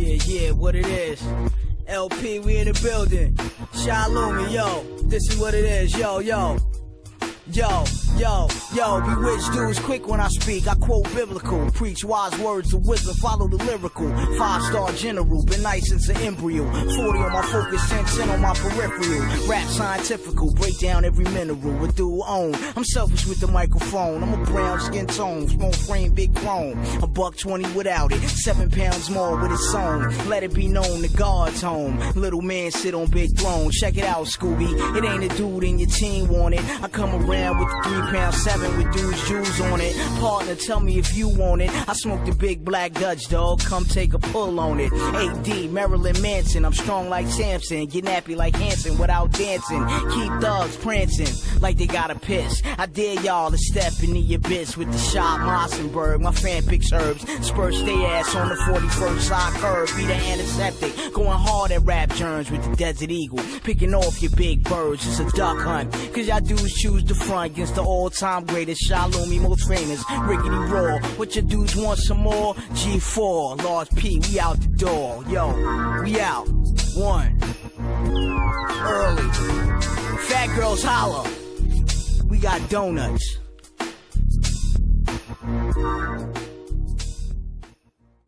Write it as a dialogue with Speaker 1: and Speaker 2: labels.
Speaker 1: Yeah, yeah, what it is. LP, we in the building. Shalom, yo, this is what it is, yo, yo. Yo, yo, yo, bewitched dudes quick when I speak. I quote biblical, preach wise words of wisdom, follow the lyrical. Five star general, been nice since an embryo. 40 on my focus, 10 on my peripheral. Rap scientifical, break down every mineral. A dual own. I'm selfish with the microphone. I'm a brown skin tone, small frame, big chrome. A buck 20 without it, seven pounds more with its own. Let it be known the God's home. Little man sit on big throne. Check it out, Scooby. It ain't a dude in your team want it. I come around with the three pound seven with dudes jewels on it. Partner, tell me if you want it. I smoke the big black Dutch dog. Come take a pull on it. AD Marilyn Manson. I'm strong like Samson. Get nappy like Hanson without dancing. Keep thugs prancing like they got a piss. I dare y'all to step in the abyss with the shot Mossenberg. My fan picks herbs. Spurs stay ass on the 41st side curve. Be the antiseptic. Going hard at rap germs with the Desert Eagle. Picking off your big birds. It's a duck hunt. Cause y'all dudes choose the front against the all-time greatest Shalom, most famous Riggedy Raw. What your dudes want some more? G4, Large P, we out the door. Yo, we out. One. Early. Fat girls holler. We got donuts.